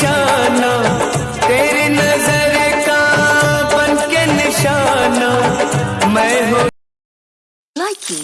निशाना तेरी नज़र का बन के निशाना मैं हूँ Likey